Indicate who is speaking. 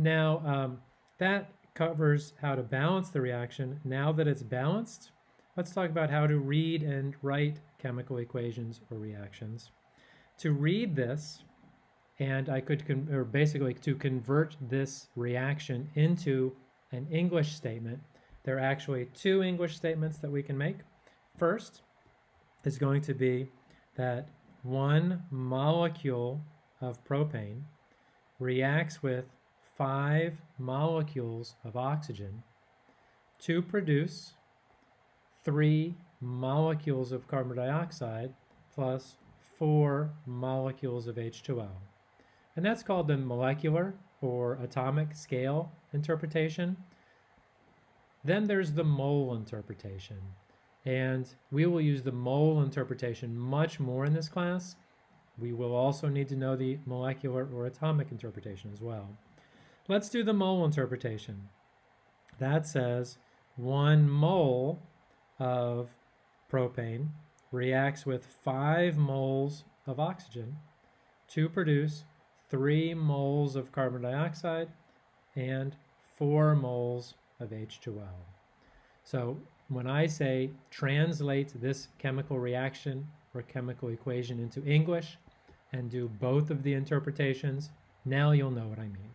Speaker 1: Now, um, that covers how to balance the reaction. Now that it's balanced, let's talk about how to read and write chemical equations or reactions. To read this, and I could, or basically to convert this reaction into an English statement, there are actually two English statements that we can make. First is going to be that one molecule of propane reacts with five molecules of oxygen to produce three molecules of carbon dioxide plus four molecules of H2O. And that's called the molecular or atomic scale interpretation. Then there's the mole interpretation. And we will use the mole interpretation much more in this class. We will also need to know the molecular or atomic interpretation as well. Let's do the mole interpretation. That says one mole of propane reacts with five moles of oxygen to produce three moles of carbon dioxide and four moles of H2O. So when I say translate this chemical reaction or chemical equation into English and do both of the interpretations, now you'll know what I mean.